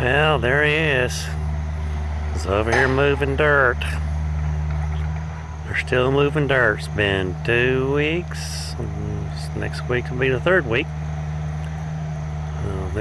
Well, there he is. He's over here moving dirt. They're still moving dirt. It's been two weeks. Next week will be the third week. Uh,